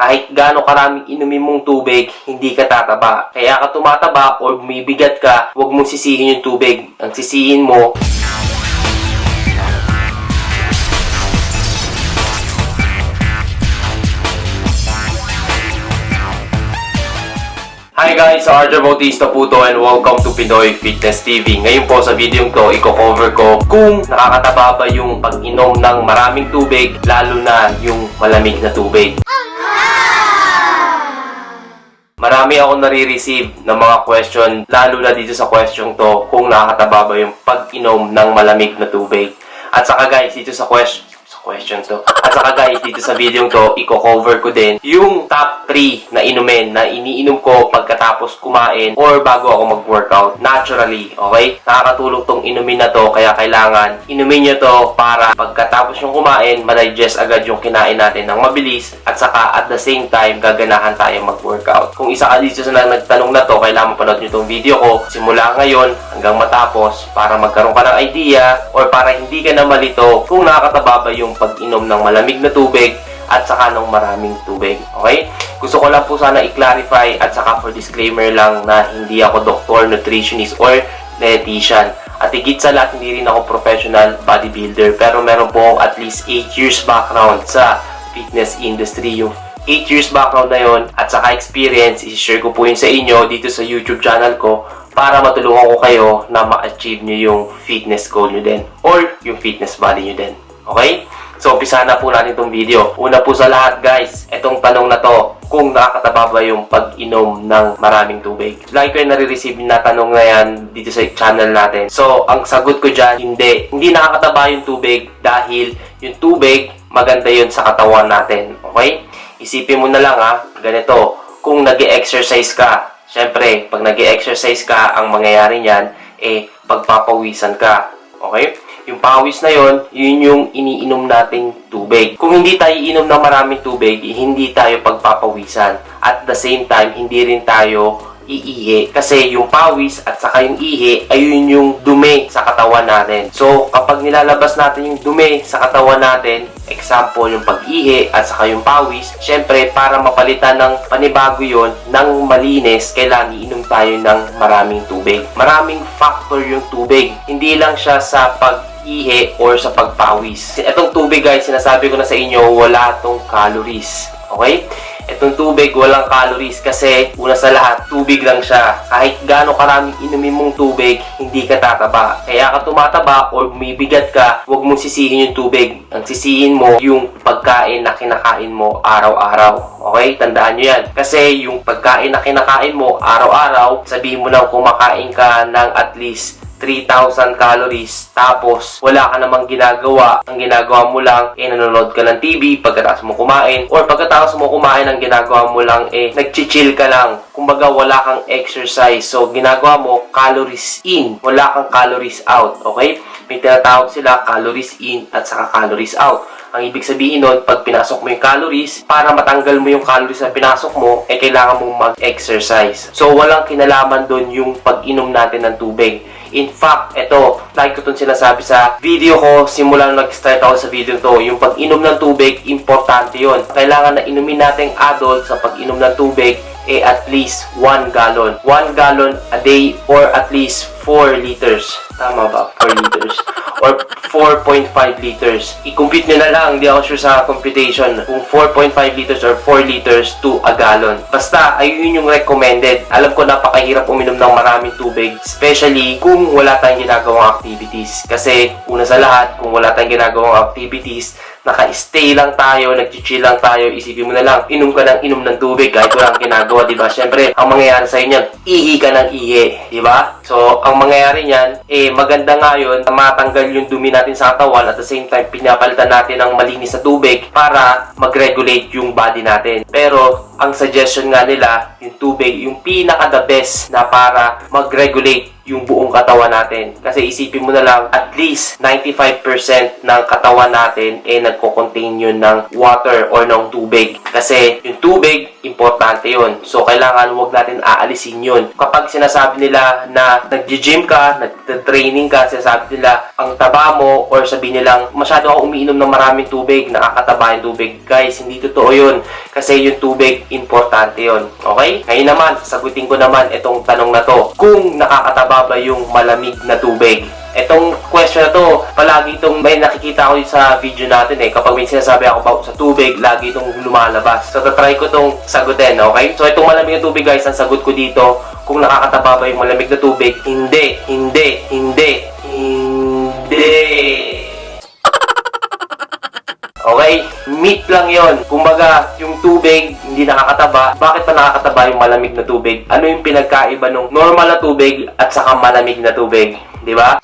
kahit gaano karaming inumin mong tubig, hindi ka tataba. Kaya ka tumataba or bumibigat ka, huwag mong sisihin yung tubig. Ang sisihin mo, Hi guys, Arjo Bautista po to and welcome to Pinoy Fitness TV. Ngayon po sa video to, i-cover ko kung nakakataba ba yung pag-inom ng maraming tubig, lalo na yung malamig na tubig. Marami ako nare-receive ng mga question, lalo na dito sa question to, kung nakakataba ba yung pag-inom ng malamig na tubig. At saka guys, dito sa question, sa question to. At saka guys, dito sa video to, i-cover ko din yung top 3 na inumin na iniinom ko pagkatapos kumain or bago ako mag-workout naturally, okay? Nakakatulong tong inumin na to, kaya kailangan inumin nyo to para pagkatapos yung kumain, madigest agad yung kinain natin ng mabilis at saka at the same time, gaganahan tayo mag-workout. Kung isa ka dito na nagtanong na to, kailangan mapanood nyo tong video ko simula ngayon hanggang matapos para magkaroon ka ng idea or para hindi ka na malito kung nakakataba ba yung pag-inom ng malamig na tubig at saka ng maraming tubig. Okay? Gusto ko lang po sana i-clarify at saka for disclaimer lang na hindi ako doktor, nutritionist, or dietitian. At higit sa lahat, hindi rin ako professional bodybuilder. Pero meron po at least 8 years background sa fitness industry. Yung 8 years background na yon at saka experience, i-share ko po yun sa inyo dito sa YouTube channel ko para matulungan ko kayo na ma-achieve nyo yung fitness goal nyo din or yung fitness body nyo din. Okay? So, umpisa na po natin itong video. Una po sa lahat, guys, itong tanong na to, kung nakakataba ba yung pag-inom ng maraming tubig. Lagi ko yung nare-receive na tanong na yan dito sa channel natin. So, ang sagot ko dyan, hindi. Hindi nakakataba yung tubig dahil yung tubig, maganda yun sa katawan natin. Okay? Isipin mo na lang ha, ganito, kung nag exercise ka, syempre, pag nag exercise ka, ang mangyayari niyan, eh, pagpapawisan ka. Okay? Yung pawis na yon, yun yung iniinom nating tubig. Kung hindi tayo iinom ng maraming tubig, hindi tayo pagpapawisan. At the same time, hindi rin tayo iihi. Kasi yung pawis at saka yung ihi, ayun yung dumi sa katawan natin. So, kapag nilalabas natin yung dumi sa katawan natin, example, yung pag-ihi at saka yung pawis, syempre, para mapalitan ng panibago yon ng malinis, kailangan iinom tayo ng maraming tubig. Maraming factor yung tubig. Hindi lang siya sa pag ihi or sa pagpawis. Itong tubig guys, sinasabi ko na sa inyo, wala tong calories. Okay? Itong tubig, walang calories kasi una sa lahat, tubig lang siya. Kahit gaano karaming inumin mong tubig, hindi ka tataba. Kaya ka tumataba or bumibigat ka, huwag mong sisihin yung tubig. Ang sisihin mo, yung pagkain na kinakain mo araw-araw. Okay? Tandaan nyo yan. Kasi yung pagkain na kinakain mo araw-araw, sabihin mo na kumakain ka ng at least 3,000 calories tapos wala ka namang ginagawa. Ang ginagawa mo lang eh nanonood ka ng TV pagkatapos mo kumain or pagkatapos mo kumain ang ginagawa mo lang eh nagchichill ka lang. Kumbaga wala kang exercise. So ginagawa mo calories in. Wala kang calories out okay? May tinatawag sila calories in at saka calories out ang ibig sabihin nun, pag pinasok mo yung calories, para matanggal mo yung calories na pinasok mo, eh kailangan mong mag-exercise. So, walang kinalaman doon yung pag-inom natin ng tubig. In fact, ito, lagi ko itong sinasabi sa video ko, simula nung nag-start ako sa video to, yung pag-inom ng tubig, importante yon. Kailangan na inumin natin adult sa pag-inom ng tubig, eh at least 1 gallon. 1 gallon a day or at least 4 liters. Tama ba? 4 liters. Or 4.5 liters. I-compute nyo na lang, hindi ako sure sa computation. Kung 4.5 liters or 4 liters to a gallon. Basta, ayun yung recommended. Alam ko napakahirap uminom ng maraming tubig. Especially kung wala tayong ginagawang activities. Kasi, una sa lahat, kung wala tayong ginagawang activities, naka-stay lang tayo, nag-chill lang tayo, isipin mo na lang, inom ka ng inom ng tubig kahit wala ginagawa, di ba? Siyempre, ang mangyayari sa inyo, ihi ka ng ihi, di ba? So, ang mangyayari niyan, eh, maganda nga yun, matanggal yung dumi natin sa katawan at the same time, pinapalitan natin ng malinis na tubig para mag-regulate yung body natin. Pero, ang suggestion nga nila, yung tubig, yung pinaka-the best na para mag-regulate yung buong katawan natin. Kasi isipin mo na lang, at least 95% ng katawan natin eh nagko-contain yun ng water or ng tubig. Kasi yung tubig, importante yun. So, kailangan wag natin aalisin yun. Kapag sinasabi nila na nag-gym ka, nag-training ka, sinasabi nila ang taba mo or sabihin nilang masyado ako umiinom ng maraming tubig, nakakataba yung tubig. Guys, hindi totoo yun. Kasi yung tubig, importante yun. Okay? Ngayon naman, sasagutin ko naman itong tanong na to. Kung nakakataba ba yung malamig na tubig? Itong question na to, palagi itong may nakikita ko sa video natin eh. Kapag may sinasabi ako about sa tubig, lagi itong lumalabas. So, tatry ko itong sagutin, okay? So, itong malamig na tubig guys, ang sagot ko dito, kung nakakataba ba yung malamig na tubig, hindi, hindi, hindi, hindi. Okay? Meat lang yon. Kumbaga, yung tubig, hindi nakakataba. Bakit pa nakakataba yung malamig na tubig? Ano yung pinagkaiba ng normal na tubig at saka malamig na tubig? Di ba?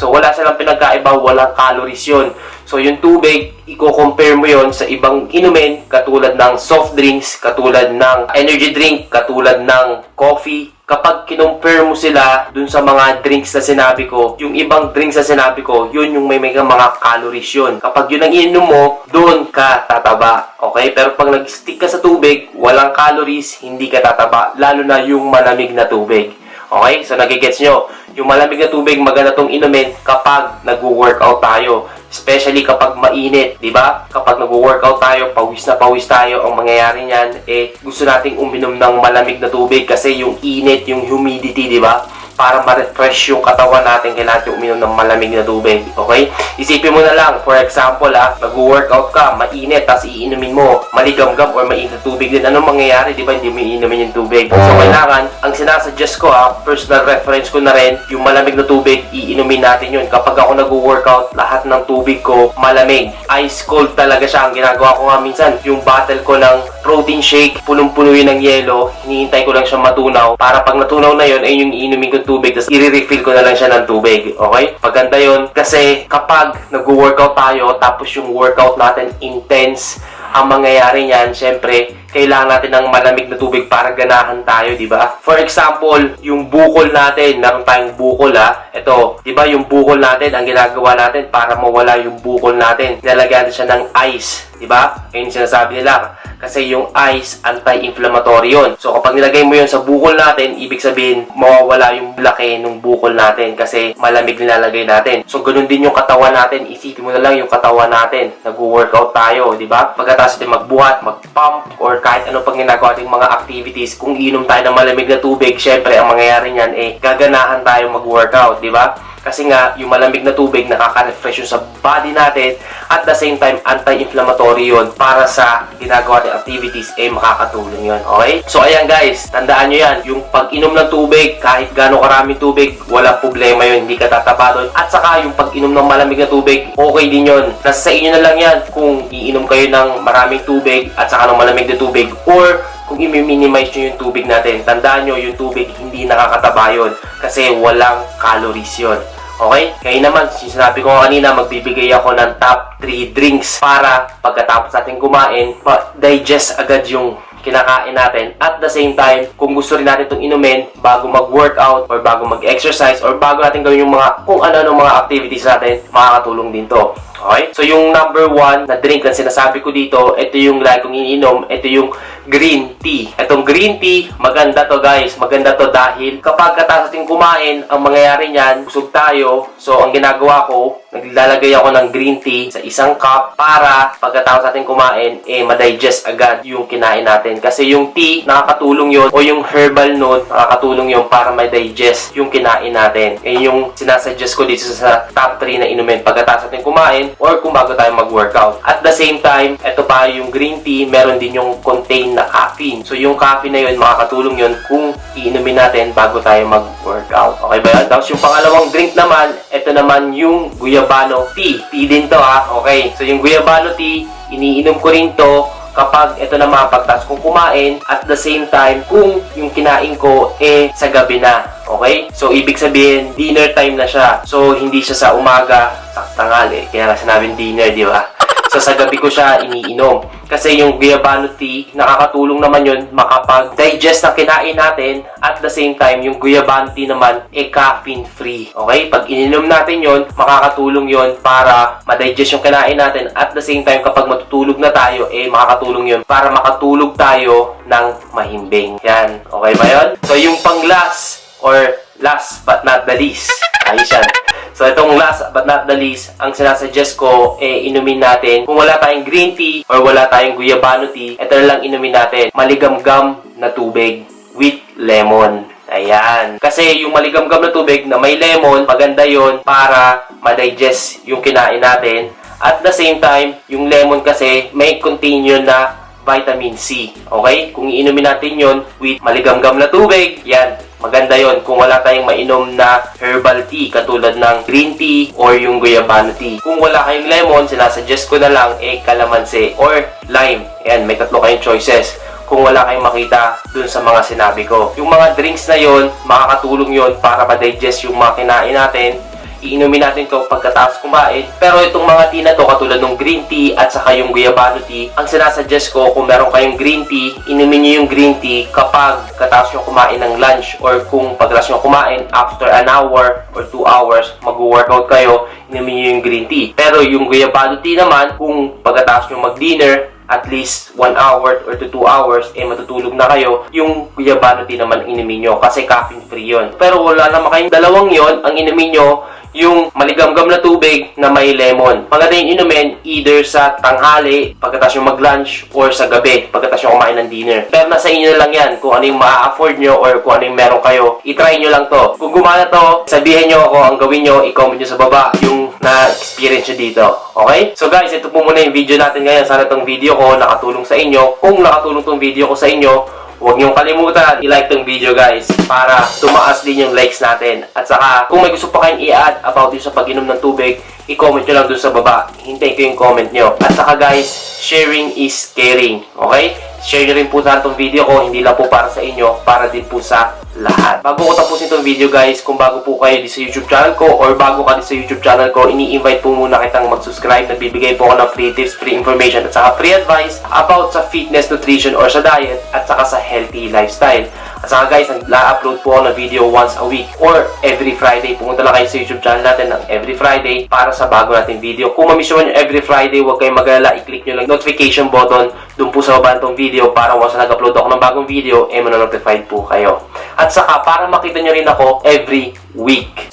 So, wala silang pinagkaiba, walang calories yun. So, yung tubig, i-compare mo yon sa ibang inumin, katulad ng soft drinks, katulad ng energy drink, katulad ng coffee. Kapag kinumpare mo sila dun sa mga drinks na sinabi ko, yung ibang drinks na sinabi ko, yun yung may, may mga calories yun. Kapag yun ang ininom mo, dun ka tataba. Okay? Pero pag nag-stick ka sa tubig, walang calories, hindi ka tataba. Lalo na yung malamig na tubig. Okay? So, nagigets nyo. Yung malamig na tubig, maganda tong inumin kapag nag-workout tayo. Especially kapag mainit, di ba? Kapag nag-workout tayo, pawis na pawis tayo, ang mangyayari niyan, eh, gusto nating uminom ng malamig na tubig kasi yung init, yung humidity, di ba? Para ma-refresh yung katawan natin, kailangan natin uminom ng malamig na tubig. Okay? Isipin mo na lang, for example, ah, nag-workout ka, mainit, tapos iinumin mo, maligamgam or mainit na tubig din. Anong mangyayari, di ba? Hindi mo iinumin yung tubig. So, kailangan, ang sinasuggest ko, ah, personal reference ko na rin, yung malamig na tubig, iinumin natin yun. Kapag ako nag-workout, lahat ng tubig ko malamig. Ice cold talaga siya. Ang ginagawa ko nga minsan, yung bottle ko ng protein shake, punong-puno yun ng yelo, hinihintay ko lang siya matunaw. Para pag natunaw na yun, ay yung iinumin kong tubig, tapos i-refill ko na lang siya ng tubig. Okay? Maganda yun. Kasi kapag nag-workout tayo, tapos yung workout natin intense, ang mangyayari niyan, syempre, kailangan natin ng malamig na tubig para ganahan tayo, di ba? For example, yung bukol natin, meron tayong bukol ha. Ito, di ba yung bukol natin, ang ginagawa natin para mawala yung bukol natin, nilalagyan natin siya ng ice, di ba? Ayun sinasabi nila. Kasi yung ice, anti-inflammatory yun. So, kapag nilagay mo yun sa bukol natin, ibig sabihin, mawawala yung laki ng bukol natin kasi malamig nilalagay natin. So, ganun din yung katawan natin. Isipin mo na lang yung katawan natin. Nag-workout tayo, di ba? Pagkatapos natin magbuhat, mag-pump, or kahit ano pang ginagawa ating mga activities, kung inom tayo ng malamig na tubig, syempre, ang mangyayari niyan, eh, gaganahan tayo mag-workout, di ba? Kasi nga, yung malamig na tubig nakaka-refresh yun sa body natin at the same time, anti-inflammatory yun para sa ginagawa natin activities, eh makakatulong yun. Okay? So, ayan guys, tandaan nyo yan. Yung pag-inom ng tubig, kahit gaano karaming tubig, walang problema yun. Hindi ka tataba doon. At saka, yung pag-inom ng malamig na tubig, okay din yun. Nasa sa inyo na lang yan kung iinom kayo ng maraming tubig at saka ng malamig na tubig or kung i-minimize nyo yung tubig natin, tandaan nyo yung tubig hindi nakakataba yun kasi walang calories yun. Okay? Kaya naman, sinabi ko kanina, magbibigay ako ng top 3 drinks para pagkatapos natin kumain, ma-digest agad yung kinakain natin. At the same time, kung gusto rin natin itong inumin bago mag-workout or bago mag-exercise or bago natin gawin yung mga kung ano-ano mga activities natin, makakatulong din to. Okay? So, yung number one na drink na sinasabi ko dito, ito yung lagi kong iniinom, ito yung green tea. Itong green tea, maganda to guys. Maganda to dahil kapag katapos natin kumain, ang mangyayari niyan, busog tayo. So, ang ginagawa ko, naglalagay ako ng green tea sa isang cup para pagkatapos natin kumain, eh, madigest agad yung kinain natin. Kasi yung tea, nakakatulong yon o yung herbal note, nakakatulong yon para ma-digest yung kinain natin. Eh, yung sinasuggest ko dito sa top 3 na inumin pagkatapos natin kumain or kung bago tayo mag-workout. At the same time, ito pa yung green tea, meron din yung contain na caffeine. So, yung caffeine na yun, makakatulong yun kung iinumin natin bago tayo mag-workout. Okay ba yun? Tapos yung pangalawang drink naman, ito naman yung guyabano tea. Tea din to ha. Okay. So, yung guyabano tea, iniinom ko rin to kapag ito na mapagtas kong kumain at the same time kung yung kinain ko eh sa gabi na. Okay? So, ibig sabihin, dinner time na siya. So, hindi siya sa umaga, sa tanghali. Kaya nga sinabing dinner, di ba? So sa gabi ko siya iniinom. Kasi yung guayabano tea, nakakatulong naman yun makapag-digest ng kinain natin at the same time, yung guayabano tea naman, e caffeine free. Okay? Pag ininom natin yon makakatulong yon para ma-digest yung kinain natin at the same time, kapag matutulog na tayo, eh makakatulong yon para makatulog tayo ng mahimbing. Yan. Okay ba yun? So yung pang last or last but not the least, ayos yan. So, itong last but not the least, ang sinasuggest ko, eh, inumin natin. Kung wala tayong green tea or wala tayong guyabano tea, ito na lang inumin natin. Maligamgam na tubig with lemon. Ayan. Kasi yung maligamgam na tubig na may lemon, maganda yon para ma-digest yung kinain natin. At the same time, yung lemon kasi may contain yun na vitamin C. Okay? Kung iinumin natin yon with maligamgam na tubig, yan, maganda yon kung wala tayong mainom na herbal tea katulad ng green tea or yung guayabano tea. Kung wala kayong lemon, sinasuggest ko na lang eh kalamansi or lime. Yan, may tatlo kayong choices kung wala kayong makita dun sa mga sinabi ko. Yung mga drinks na yon, makakatulong yon para ma-digest yung mga kinain natin iinumin natin to pagkatapos kumain. Pero itong mga tea na to, katulad ng green tea at saka yung guayabano tea, ang sinasuggest ko kung meron kayong green tea, inumin nyo yung green tea kapag katapos nyo kumain ng lunch or kung pagkatapos nyo kumain after an hour or 2 hours, mag-workout kayo, inumin nyo yung green tea. Pero yung guayabano tea naman, kung pagkatapos nyo mag-dinner, at least 1 hour or to 2 hours, eh matutulog na kayo, yung guyabano tea naman inumin nyo kasi caffeine free yon. Pero wala naman kayong dalawang yon ang inumin nyo yung maligamgam na tubig na may lemon. Maganda yung inumin either sa tanghali, pagkatapos yung mag-lunch, or sa gabi, pagkatapos yung kumain ng dinner. Pero nasa inyo lang yan kung ano yung ma-afford nyo or kung ano yung meron kayo. I-try nyo lang to. Kung gumana to, sabihin nyo ako ang gawin nyo, i-comment nyo sa baba yung na-experience nyo dito. Okay? So guys, ito po muna yung video natin ngayon. Sana tong video ko nakatulong sa inyo. Kung nakatulong tong video ko sa inyo, Huwag niyong kalimutan, i-like tong video guys para tumaas din yung likes natin. At saka, kung may gusto pa kayong i-add about yung sa pag-inom ng tubig, i-comment nyo lang dun sa baba. Hintayin ko yung comment nyo. At saka guys, sharing is caring. Okay? Share nyo rin po sana itong video ko, hindi lang po para sa inyo, para din po sa lahat. Bago ko tapusin itong video guys, kung bago po kayo dito sa YouTube channel ko or bago ka dito sa YouTube channel ko, ini-invite po muna kitang mag-subscribe. Nagbibigay po ako ng free tips, free information at saka free advice about sa fitness, nutrition or sa diet at saka sa healthy lifestyle. At saka guys, nag-upload po ako ng video once a week or every Friday. Pumunta lang kayo sa YouTube channel natin ng every Friday para sa bago nating video. Kung mamiss nyo every Friday, huwag kayong mag-alala. I-click nyo lang notification button dun po sa baba nitong video para once na nag-upload ako ng bagong video, eh manonotified po kayo. At saka, para makita nyo rin ako every week.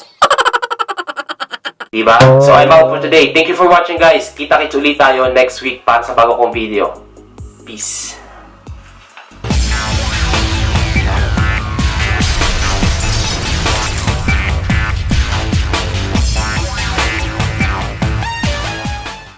Diba? So, I'm out for today. Thank you for watching guys. Kita-kits ulit tayo next week para sa bago kong video. Peace.